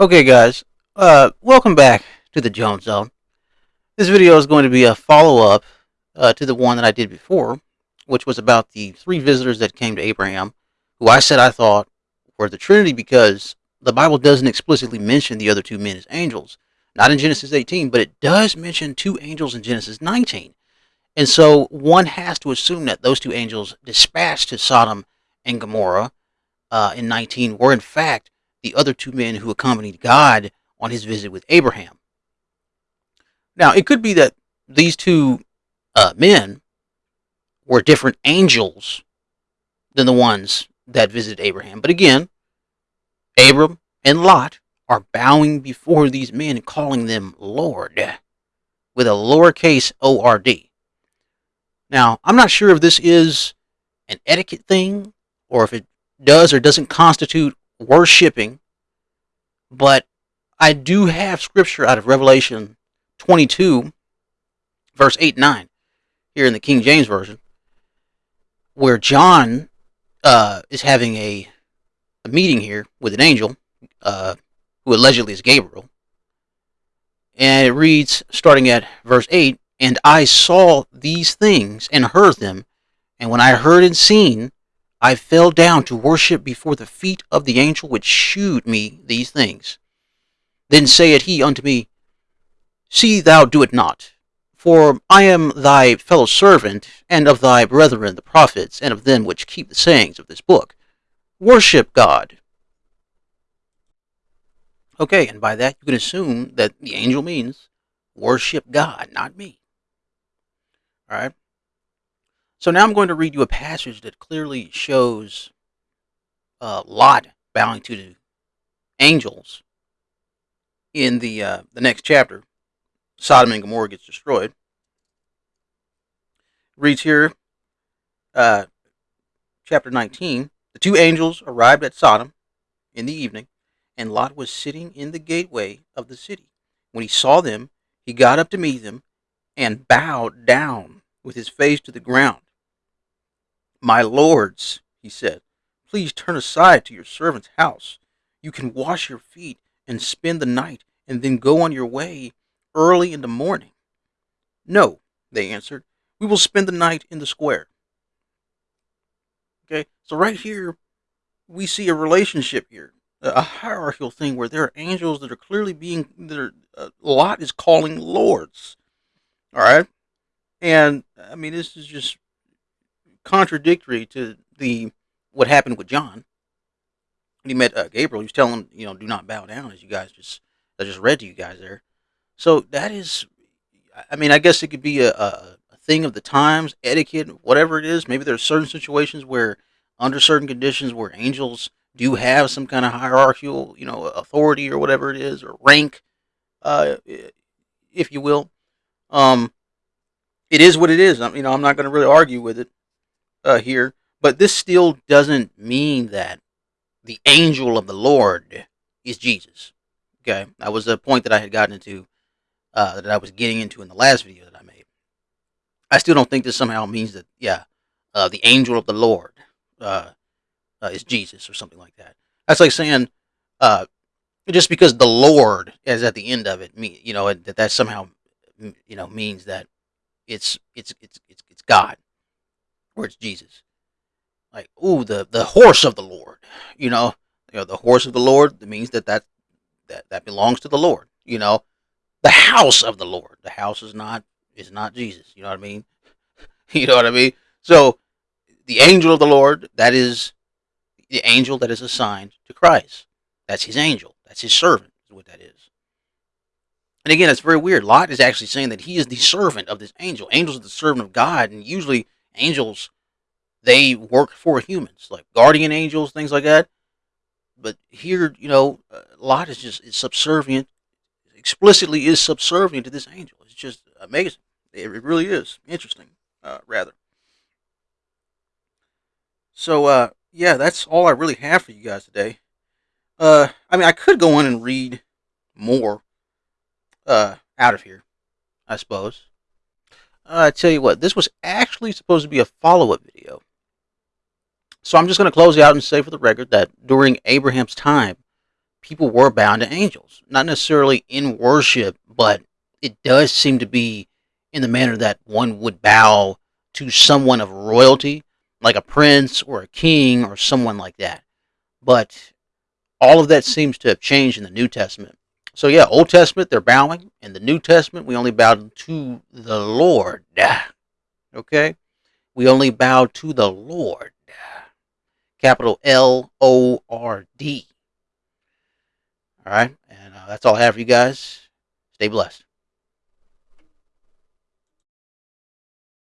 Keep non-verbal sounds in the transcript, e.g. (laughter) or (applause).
Okay guys, uh, welcome back to the Jones Zone. This video is going to be a follow-up uh, to the one that I did before, which was about the three visitors that came to Abraham, who I said I thought were the Trinity because the Bible doesn't explicitly mention the other two men as angels. Not in Genesis 18, but it does mention two angels in Genesis 19. And so one has to assume that those two angels dispatched to Sodom and Gomorrah uh, in 19 were in fact the other two men who accompanied God on his visit with Abraham. Now, it could be that these two uh, men were different angels than the ones that visited Abraham. But again, Abram and Lot are bowing before these men and calling them Lord with a lowercase O R D. Now, I'm not sure if this is an etiquette thing or if it does or doesn't constitute worshipping, but I do have scripture out of Revelation 22, verse 8 and 9, here in the King James Version, where John uh, is having a, a, meeting here with an angel uh, who allegedly is Gabriel. And it reads, starting at verse 8, And I saw these things and heard them, and when I heard and seen, I fell down to worship before the feet of the angel which shewed me these things. Then saith he unto me, See thou do it not, for I am thy fellow servant, and of thy brethren the prophets, and of them which keep the sayings of this book. Worship God. Okay, and by that you can assume that the angel means worship God, not me. All right. So now I'm going to read you a passage that clearly shows uh, Lot bowing to the angels in the uh, the next chapter. Sodom and Gomorrah gets destroyed. reads here, uh, chapter 19. The two angels arrived at Sodom in the evening, and Lot was sitting in the gateway of the city. When he saw them, he got up to meet them and bowed down with his face to the ground. My lords, he said, please turn aside to your servant's house. You can wash your feet and spend the night and then go on your way early in the morning. No, they answered, we will spend the night in the square. Okay, so right here, we see a relationship here, a hierarchical thing where there are angels that are clearly being, that are, uh, Lot is calling lords. All right, and I mean, this is just contradictory to the what happened with John. When he met uh, Gabriel, he was telling him, you know, do not bow down, as you guys just I just read to you guys there. So that is, I mean, I guess it could be a, a, a thing of the times, etiquette, whatever it is. Maybe there are certain situations where, under certain conditions, where angels do have some kind of hierarchical, you know, authority or whatever it is, or rank, uh, if you will. Um, it is what it is. I, you know, I'm not going to really argue with it uh, here, but this still doesn't mean that the angel of the Lord is Jesus. Okay, that was a point that I had gotten into, uh, that I was getting into in the last video that I made. I still don't think this somehow means that, yeah, uh, the angel of the Lord uh, uh is Jesus or something like that. That's like saying, uh, just because the Lord is at the end of it, me, you know, that that somehow, you know, means that it's it's it's it's, it's God it's Jesus. Like, ooh, the the horse of the Lord. You know, you know, the horse of the Lord means that that that that belongs to the Lord. You know, the house of the Lord. The house is not is not Jesus. You know what I mean? (laughs) you know what I mean? So, the angel of the Lord, that is the angel that is assigned to Christ. That's his angel. That's his servant. Is what that is. And again, it's very weird. Lot is actually saying that he is the servant of this angel. Angels are the servant of God, and usually angels they work for humans, like guardian angels, things like that. But here, you know, a Lot is just is subservient, explicitly is subservient to this angel. It's just amazing. It really is interesting, uh, rather. So, uh, yeah, that's all I really have for you guys today. Uh, I mean, I could go on and read more uh, out of here, I suppose. Uh, I tell you what, this was actually supposed to be a follow-up video. So I'm just going to close out and say for the record that during Abraham's time, people were bound to angels, not necessarily in worship, but it does seem to be in the manner that one would bow to someone of royalty, like a prince or a king or someone like that. But all of that seems to have changed in the New Testament. So yeah, Old Testament they're bowing, in the New Testament we only bow to the Lord. Okay? We only bow to the Lord. Capital L O R D. All right? And uh, that's all I have for you guys. Stay blessed.